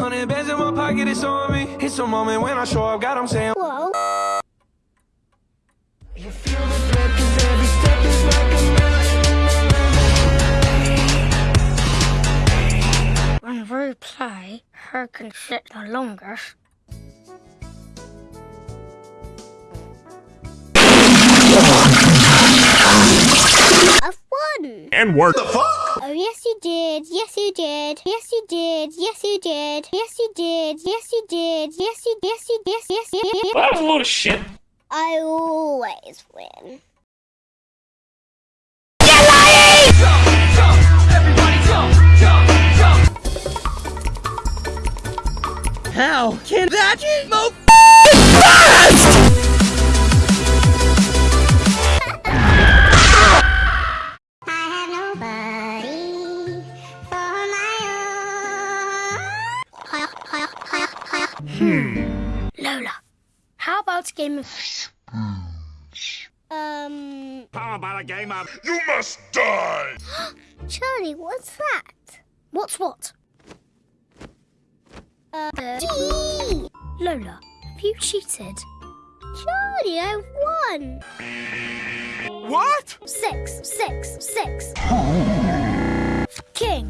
Hundred bands in my pocket, it's on me. It's a moment when I show up, God, I'm saying. Whoa. You feel the threat, 'cause every step is like a marathon. When we play, who can sit the longest? I've won! And work. Oh, yes, you did. Yes, you did. Yes, you did. Yes, you did. Yes, you did. Yes, you did. Yes, you. Yes, you. Yes, yes, yes. yes. That was a load of shit. I always win. How can that move hiya, hiya. Lola, how about a game of Um, How about a game of You must die? Charlie, what's that? What's what? Uh, Gee! Lola, have you cheated? Charlie, I've won! What? Six, six, six. King.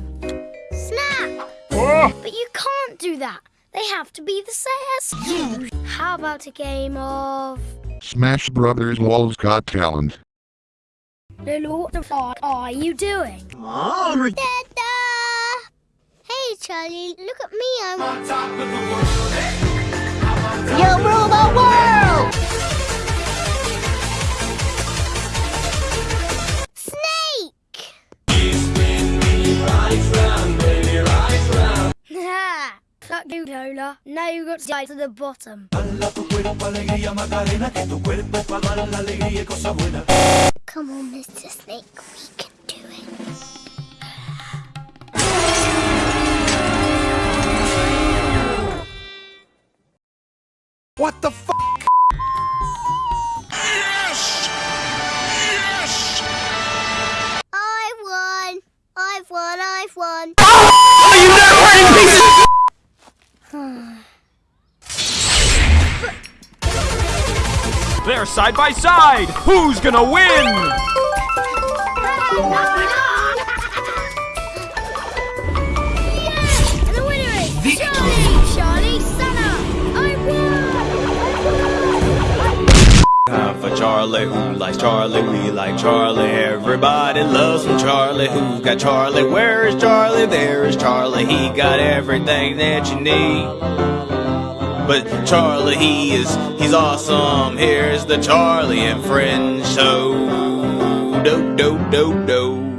Snap! Oh, But you can't do that. They have to be the same as. How about a game of... Smash Brothers Walls Got Talent. Lola, what the fuck are you doing? Re- Dada! Hey, Charlie, look at me. I'm... On top of the world, hey. You rule you, Lola. Now you got to die to the bottom. Come on, Mr. Snake. We can do it. what the f***? Yes! Yes! I won! I've won! I've won! They're side by side. Who's gonna win? And the winner is Charlie! Charlie Sana! I won! Time for Charlie, who likes Charlie? We like Charlie. Everybody loves some Charlie. Who's got Charlie? Where is Charlie? There is Charlie. He got everything that you need. But Charlie, he is, he's awesome. Here's the Charlie and Friends show. Do, do, do, do.